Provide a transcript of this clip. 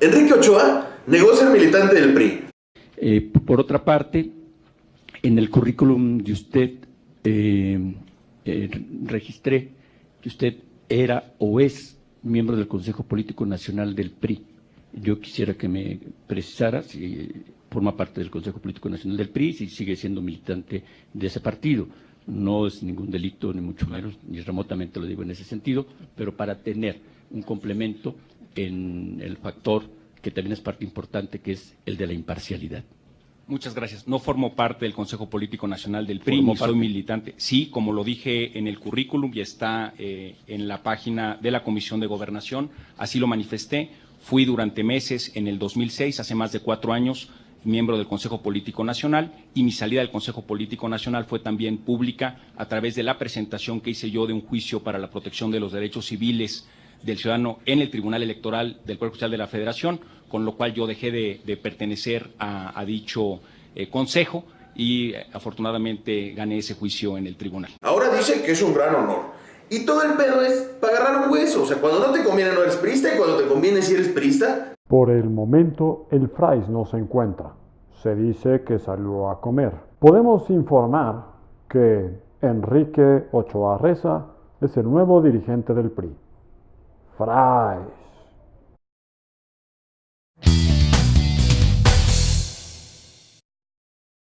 Enrique Ochoa negó ser militante del PRI. Eh, por otra parte, en el currículum de usted eh, eh, registré que usted era o es miembro del Consejo Político Nacional del PRI. Yo quisiera que me precisara si forma parte del Consejo Político Nacional del PRI, si sigue siendo militante de ese partido. No es ningún delito, ni mucho menos, ni remotamente lo digo en ese sentido, pero para tener un complemento en el factor que también es parte importante, que es el de la imparcialidad. Muchas gracias. No formo parte del Consejo Político Nacional del PRI, ni soy militante. Sí, como lo dije en el currículum y está eh, en la página de la Comisión de Gobernación, así lo manifesté. Fui durante meses en el 2006, hace más de cuatro años, miembro del Consejo Político Nacional y mi salida del Consejo Político Nacional fue también pública a través de la presentación que hice yo de un juicio para la protección de los derechos civiles del ciudadano en el Tribunal Electoral del Poder Judicial de la Federación, con lo cual yo dejé de, pertenecer a, dicho eh, consejo y eh, afortunadamente gané ese juicio en el tribunal. Ahora dice que es un gran honor. Y todo el pedo es para agarrar un hueso. O sea, cuando no te conviene no eres prista y cuando te conviene si eres prista. Por el momento, el Frais no se encuentra. Se dice que salió a comer. Podemos informar que Enrique Ochoa Reza es el nuevo dirigente del PRI. Fry